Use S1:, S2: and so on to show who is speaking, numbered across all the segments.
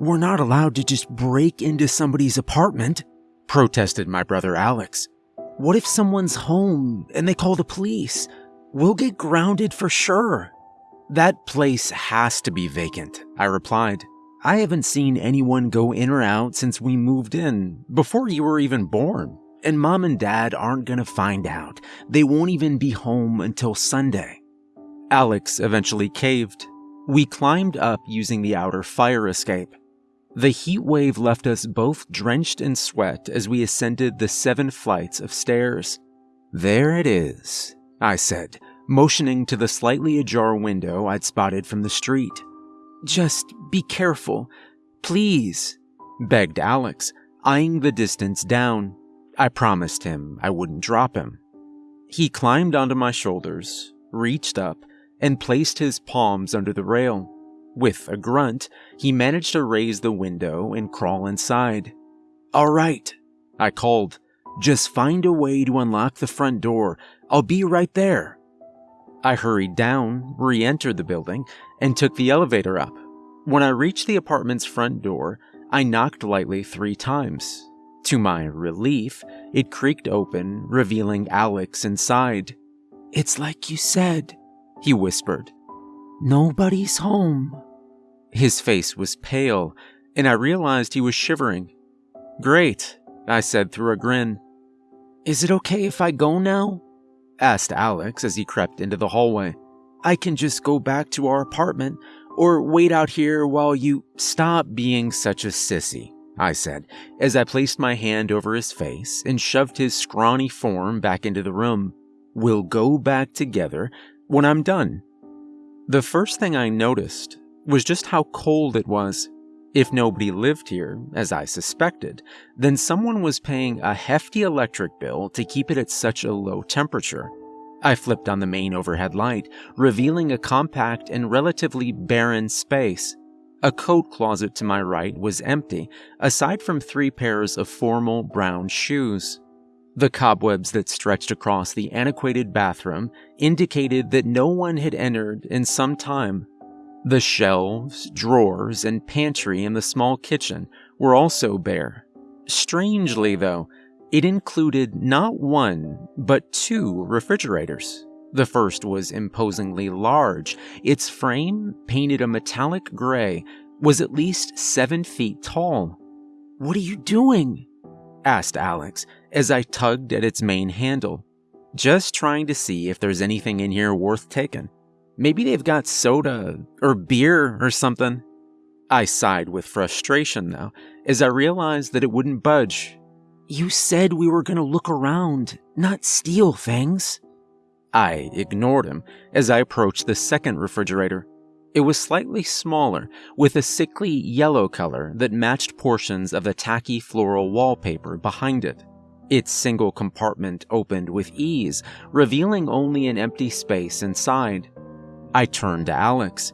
S1: We're not allowed to just break into somebody's apartment, protested my brother Alex. What if someone's home and they call the police? We'll get grounded for sure. That place has to be vacant, I replied. I haven't seen anyone go in or out since we moved in, before you were even born. And mom and dad aren't gonna find out. They won't even be home until Sunday. Alex eventually caved. We climbed up using the outer fire escape. The heat wave left us both drenched in sweat as we ascended the seven flights of stairs. There it is, I said, motioning to the slightly ajar window I'd spotted from the street. Just be careful, please, begged Alex, eyeing the distance down. I promised him I wouldn't drop him. He climbed onto my shoulders, reached up, and placed his palms under the rail. With a grunt, he managed to raise the window and crawl inside. All right, I called. Just find a way to unlock the front door. I'll be right there. I hurried down, re entered the building, and took the elevator up. When I reached the apartment's front door, I knocked lightly three times. To my relief, it creaked open, revealing Alex inside. It's like you said, he whispered. Nobody's home. His face was pale, and I realized he was shivering. Great, I said through a grin. Is it okay if I go now? asked Alex as he crept into the hallway. I can just go back to our apartment or wait out here while you stop being such a sissy, I said, as I placed my hand over his face and shoved his scrawny form back into the room. We'll go back together when I'm done. The first thing I noticed was just how cold it was. If nobody lived here, as I suspected, then someone was paying a hefty electric bill to keep it at such a low temperature. I flipped on the main overhead light, revealing a compact and relatively barren space. A coat closet to my right was empty, aside from three pairs of formal brown shoes. The cobwebs that stretched across the antiquated bathroom indicated that no one had entered in some time. The shelves, drawers, and pantry in the small kitchen were also bare. Strangely, though, it included not one, but two refrigerators. The first was imposingly large. Its frame, painted a metallic gray, was at least seven feet tall. What are you doing? asked Alex as I tugged at its main handle. Just trying to see if there's anything in here worth taking. Maybe they've got soda or beer or something. I sighed with frustration, though, as I realized that it wouldn't budge you said we were gonna look around, not steal things. I ignored him as I approached the second refrigerator. It was slightly smaller, with a sickly yellow color that matched portions of the tacky floral wallpaper behind it. Its single compartment opened with ease, revealing only an empty space inside. I turned to Alex.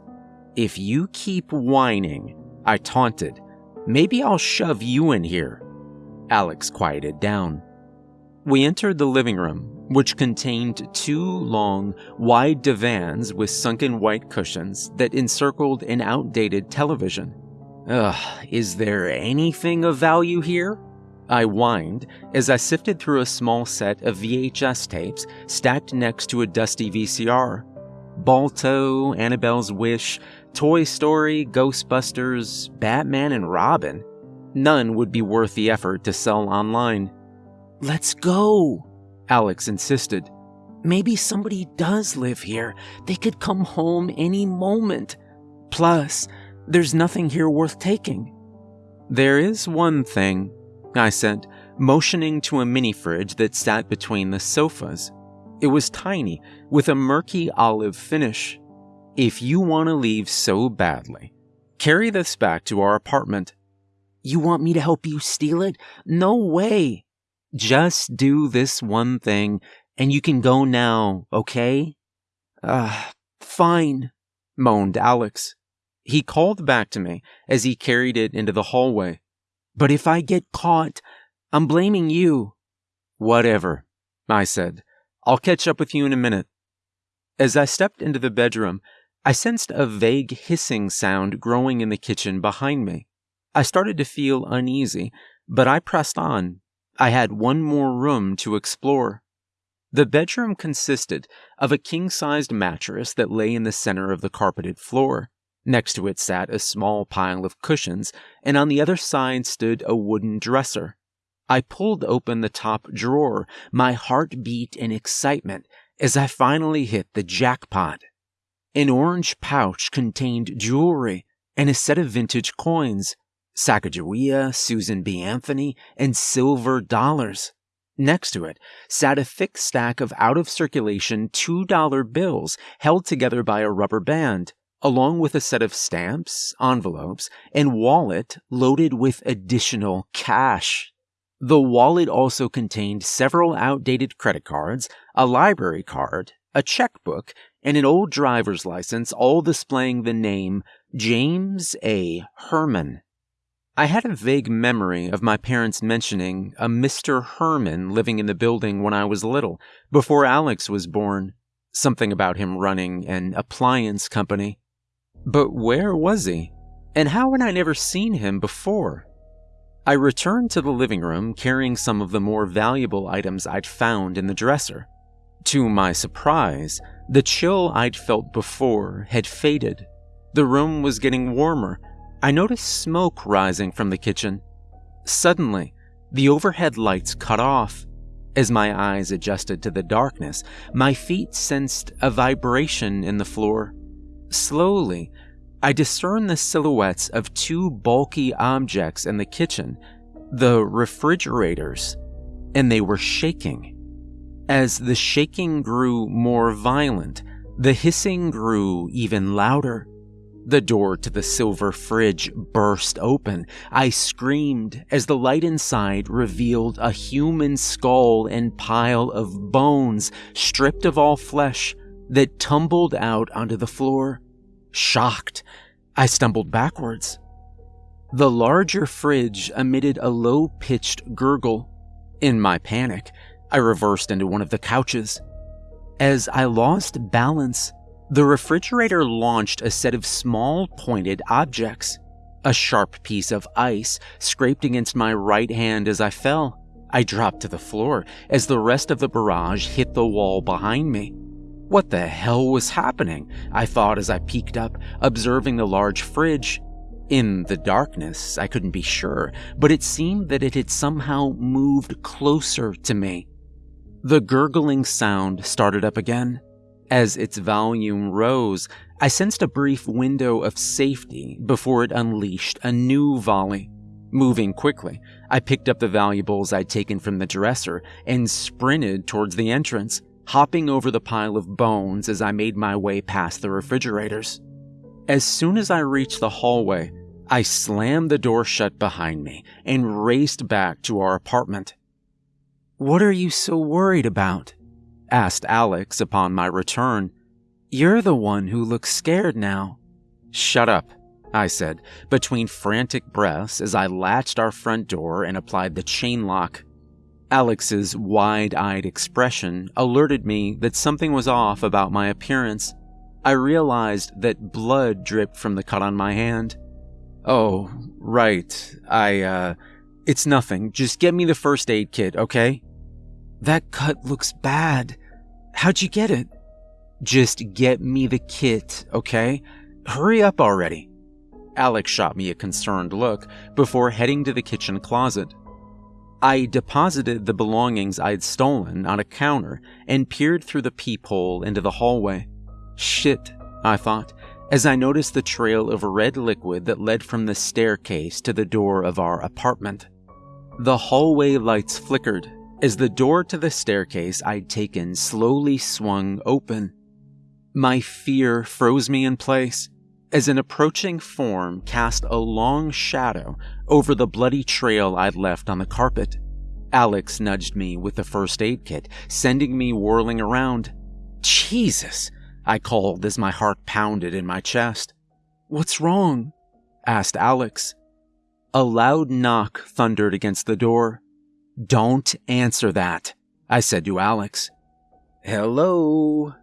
S1: If you keep whining, I taunted, maybe I'll shove you in here. Alex quieted down. We entered the living room, which contained two long, wide divans with sunken white cushions that encircled an outdated television. Ugh, is there anything of value here? I whined as I sifted through a small set of VHS tapes stacked next to a dusty VCR. Balto, Annabelle's Wish, Toy Story, Ghostbusters, Batman and Robin none would be worth the effort to sell online. Let's go, Alex insisted. Maybe somebody does live here. They could come home any moment. Plus, there's nothing here worth taking. There is one thing, I said, motioning to a mini fridge that sat between the sofas. It was tiny, with a murky olive finish. If you want to leave so badly, carry this back to our apartment you want me to help you steal it? No way. Just do this one thing and you can go now, okay? Ah, uh, fine, moaned Alex. He called back to me as he carried it into the hallway. But if I get caught, I'm blaming you. Whatever, I said. I'll catch up with you in a minute. As I stepped into the bedroom, I sensed a vague hissing sound growing in the kitchen behind me. I started to feel uneasy, but I pressed on. I had one more room to explore. The bedroom consisted of a king sized mattress that lay in the center of the carpeted floor. Next to it sat a small pile of cushions, and on the other side stood a wooden dresser. I pulled open the top drawer, my heart beat in excitement as I finally hit the jackpot. An orange pouch contained jewelry and a set of vintage coins. Sacagawea, Susan B. Anthony, and silver dollars. Next to it sat a thick stack of out of circulation $2 bills held together by a rubber band, along with a set of stamps, envelopes, and wallet loaded with additional cash. The wallet also contained several outdated credit cards, a library card, a checkbook, and an old driver's license, all displaying the name James A. Herman. I had a vague memory of my parents mentioning a Mr. Herman living in the building when I was little, before Alex was born. Something about him running an appliance company. But where was he? And how had I never seen him before? I returned to the living room carrying some of the more valuable items I'd found in the dresser. To my surprise, the chill I'd felt before had faded. The room was getting warmer, I noticed smoke rising from the kitchen. Suddenly, the overhead lights cut off. As my eyes adjusted to the darkness, my feet sensed a vibration in the floor. Slowly, I discerned the silhouettes of two bulky objects in the kitchen, the refrigerators, and they were shaking. As the shaking grew more violent, the hissing grew even louder. The door to the silver fridge burst open. I screamed as the light inside revealed a human skull and pile of bones, stripped of all flesh, that tumbled out onto the floor. Shocked, I stumbled backwards. The larger fridge emitted a low pitched gurgle. In my panic, I reversed into one of the couches. As I lost balance, the refrigerator launched a set of small pointed objects. A sharp piece of ice scraped against my right hand as I fell. I dropped to the floor as the rest of the barrage hit the wall behind me. What the hell was happening? I thought as I peeked up, observing the large fridge. In the darkness, I couldn't be sure, but it seemed that it had somehow moved closer to me. The gurgling sound started up again. As its volume rose, I sensed a brief window of safety before it unleashed a new volley. Moving quickly, I picked up the valuables I'd taken from the dresser and sprinted towards the entrance, hopping over the pile of bones as I made my way past the refrigerators. As soon as I reached the hallway, I slammed the door shut behind me and raced back to our apartment. What are you so worried about? asked Alex upon my return. You're the one who looks scared now. Shut up, I said, between frantic breaths as I latched our front door and applied the chain lock. Alex's wide eyed expression alerted me that something was off about my appearance. I realized that blood dripped from the cut on my hand. Oh, right. I, uh, it's nothing. Just get me the first aid kit, okay? That cut looks bad. How'd you get it? Just get me the kit, okay? Hurry up already. Alex shot me a concerned look before heading to the kitchen closet. I deposited the belongings I'd stolen on a counter and peered through the peephole into the hallway. Shit, I thought, as I noticed the trail of red liquid that led from the staircase to the door of our apartment. The hallway lights flickered as the door to the staircase I'd taken slowly swung open. My fear froze me in place as an approaching form cast a long shadow over the bloody trail I'd left on the carpet. Alex nudged me with the first aid kit, sending me whirling around. Jesus, I called as my heart pounded in my chest. What's wrong? asked Alex. A loud knock thundered against the door. Don't answer that, I said to Alex. Hello,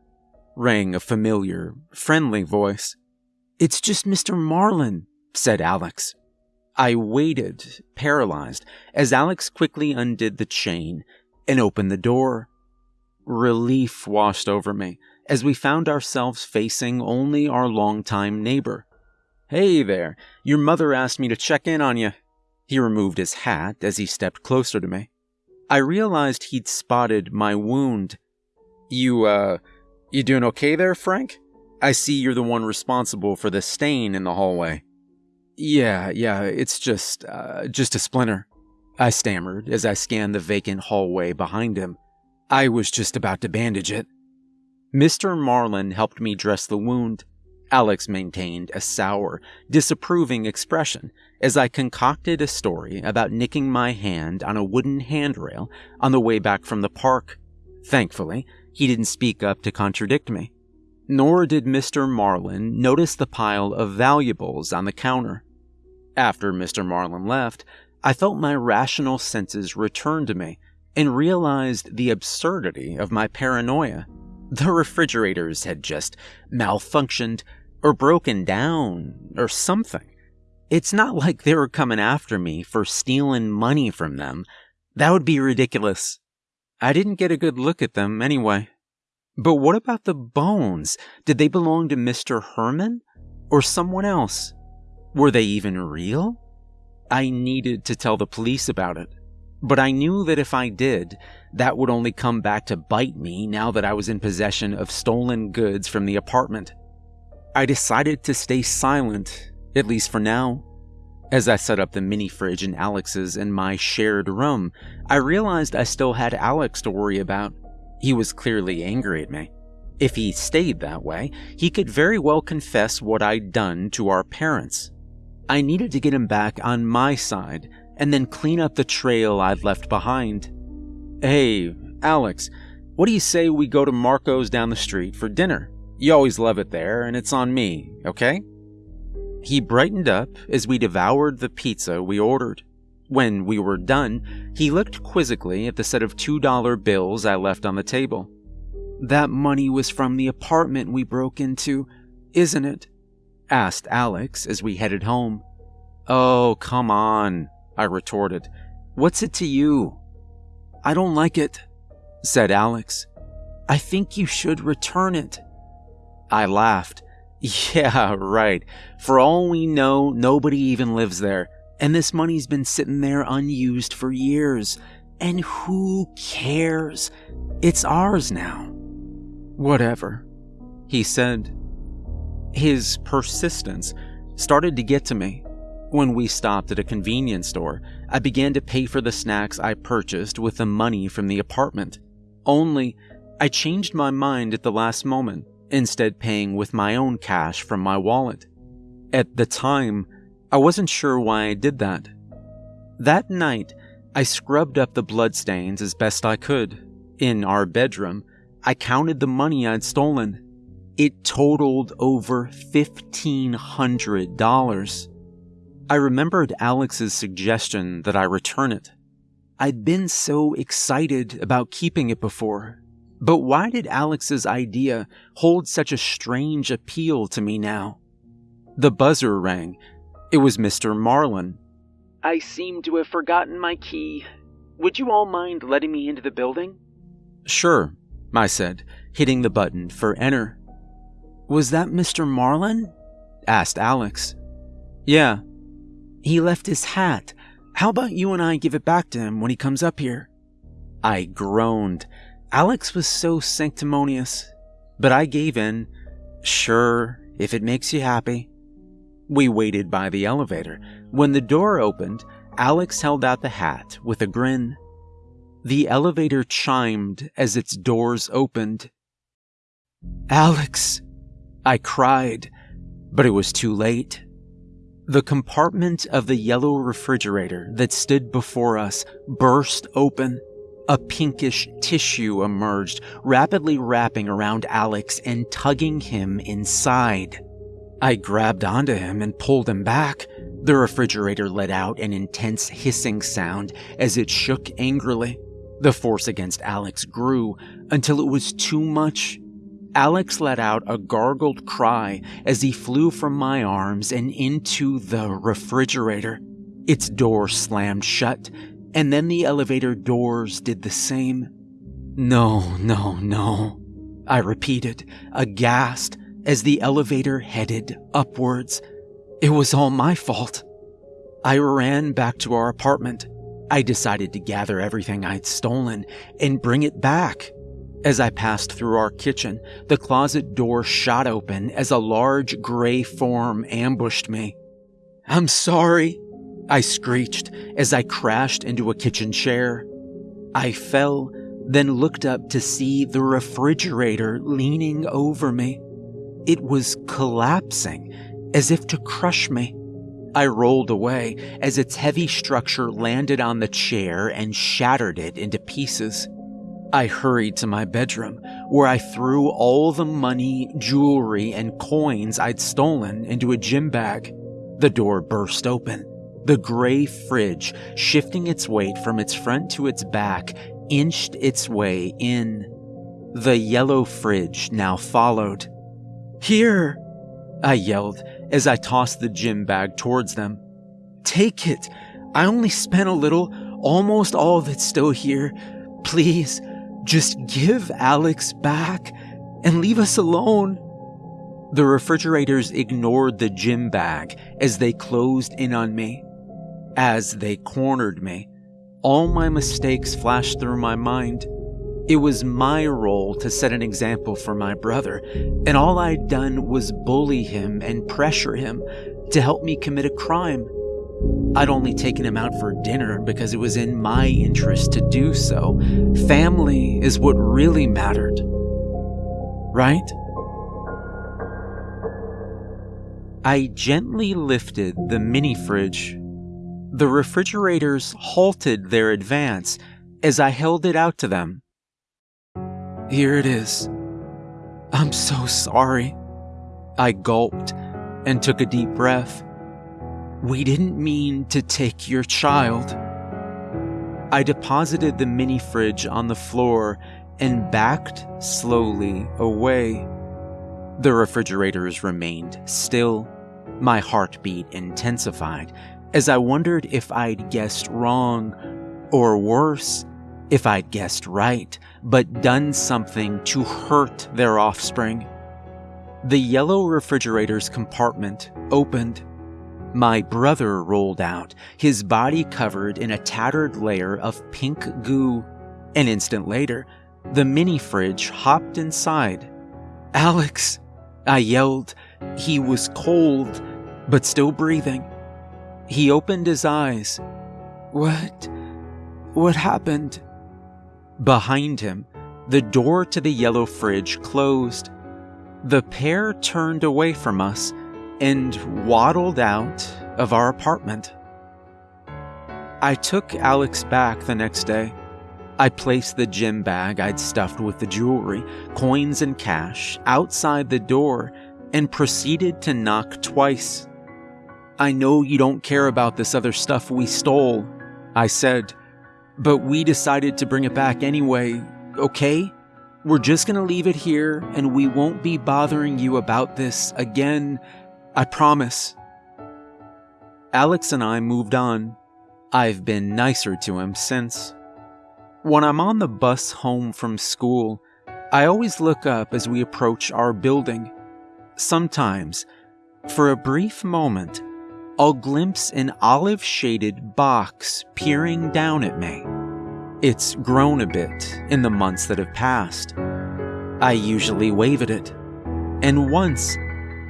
S1: rang a familiar, friendly voice. It's just Mr. Marlin, said Alex. I waited, paralyzed, as Alex quickly undid the chain and opened the door. Relief washed over me as we found ourselves facing only our longtime neighbor. Hey there, your mother asked me to check in on you. He removed his hat as he stepped closer to me. I realized he'd spotted my wound. You, uh, you doing okay there, Frank? I see you're the one responsible for the stain in the hallway. Yeah, yeah, it's just, uh, just a splinter. I stammered as I scanned the vacant hallway behind him. I was just about to bandage it. Mr. Marlin helped me dress the wound. Alex maintained a sour, disapproving expression as I concocted a story about nicking my hand on a wooden handrail on the way back from the park. Thankfully, he didn't speak up to contradict me. Nor did Mr. Marlin notice the pile of valuables on the counter. After Mr. Marlin left, I felt my rational senses return to me and realized the absurdity of my paranoia. The refrigerators had just malfunctioned or broken down or something. It's not like they were coming after me for stealing money from them. That would be ridiculous. I didn't get a good look at them anyway. But what about the bones? Did they belong to Mr. Herman or someone else? Were they even real? I needed to tell the police about it, but I knew that if I did, that would only come back to bite me now that I was in possession of stolen goods from the apartment. I decided to stay silent, at least for now. As I set up the mini fridge in Alex's in my shared room, I realized I still had Alex to worry about. He was clearly angry at me. If he stayed that way, he could very well confess what I'd done to our parents. I needed to get him back on my side and then clean up the trail I'd left behind. Hey, Alex, what do you say we go to Marco's down the street for dinner? You always love it there, and it's on me, okay? He brightened up as we devoured the pizza we ordered. When we were done, he looked quizzically at the set of $2 bills I left on the table. That money was from the apartment we broke into, isn't it? asked Alex as we headed home. Oh, come on, I retorted. What's it to you? I don't like it, said Alex. I think you should return it. I laughed. Yeah, right. For all we know, nobody even lives there, and this money's been sitting there unused for years. And who cares? It's ours now. Whatever, he said. His persistence started to get to me. When we stopped at a convenience store, I began to pay for the snacks I purchased with the money from the apartment. Only, I changed my mind at the last moment instead paying with my own cash from my wallet. At the time, I wasn't sure why I did that. That night, I scrubbed up the bloodstains as best I could. In our bedroom, I counted the money I'd stolen. It totaled over $1,500. I remembered Alex's suggestion that I return it. I'd been so excited about keeping it before, but why did Alex's idea hold such a strange appeal to me now? The buzzer rang. It was Mr. Marlin. I seem to have forgotten my key. Would you all mind letting me into the building? Sure, I said, hitting the button for enter. Was that Mr. Marlin? asked Alex. Yeah. He left his hat. How about you and I give it back to him when he comes up here? I groaned. Alex was so sanctimonious, but I gave in. Sure, if it makes you happy. We waited by the elevator. When the door opened, Alex held out the hat with a grin. The elevator chimed as its doors opened. Alex! I cried, but it was too late. The compartment of the yellow refrigerator that stood before us burst open. A pinkish tissue emerged, rapidly wrapping around Alex and tugging him inside. I grabbed onto him and pulled him back. The refrigerator let out an intense hissing sound as it shook angrily. The force against Alex grew until it was too much. Alex let out a gargled cry as he flew from my arms and into the refrigerator. Its door slammed shut, and then the elevator doors did the same. No, no, no, I repeated, aghast, as the elevator headed upwards. It was all my fault. I ran back to our apartment. I decided to gather everything I'd stolen and bring it back. As I passed through our kitchen, the closet door shot open as a large gray form ambushed me. I'm sorry, I screeched as I crashed into a kitchen chair. I fell, then looked up to see the refrigerator leaning over me. It was collapsing, as if to crush me. I rolled away as its heavy structure landed on the chair and shattered it into pieces. I hurried to my bedroom, where I threw all the money, jewelry, and coins I'd stolen into a gym bag. The door burst open. The gray fridge, shifting its weight from its front to its back, inched its way in. The yellow fridge now followed. Here! I yelled as I tossed the gym bag towards them. Take it! I only spent a little, almost all of it's still here. Please, just give Alex back and leave us alone. The refrigerators ignored the gym bag as they closed in on me. As they cornered me, all my mistakes flashed through my mind. It was my role to set an example for my brother, and all I'd done was bully him and pressure him to help me commit a crime. I'd only taken him out for dinner because it was in my interest to do so. Family is what really mattered. Right? I gently lifted the mini fridge. The refrigerators halted their advance as I held it out to them. Here it is. I'm so sorry. I gulped and took a deep breath. We didn't mean to take your child. I deposited the mini fridge on the floor and backed slowly away. The refrigerators remained still. My heartbeat intensified as I wondered if I'd guessed wrong, or worse, if I'd guessed right, but done something to hurt their offspring. The yellow refrigerator's compartment opened my brother rolled out, his body covered in a tattered layer of pink goo. An instant later, the mini fridge hopped inside. Alex! I yelled. He was cold, but still breathing. He opened his eyes. What? What happened? Behind him, the door to the yellow fridge closed. The pair turned away from us and waddled out of our apartment. I took Alex back the next day. I placed the gym bag I'd stuffed with the jewelry, coins, and cash outside the door and proceeded to knock twice. I know you don't care about this other stuff we stole, I said, but we decided to bring it back anyway, okay? We're just gonna leave it here and we won't be bothering you about this again I promise. Alex and I moved on. I've been nicer to him since. When I'm on the bus home from school, I always look up as we approach our building. Sometimes, for a brief moment, I'll glimpse an olive shaded box peering down at me. It's grown a bit in the months that have passed. I usually wave at it, and once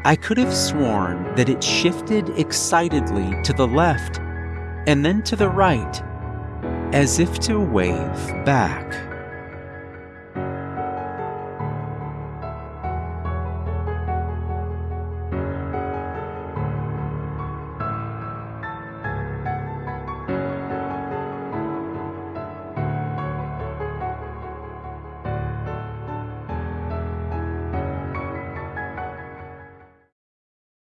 S1: I could have sworn that it shifted excitedly to the left and then to the right, as if to wave back.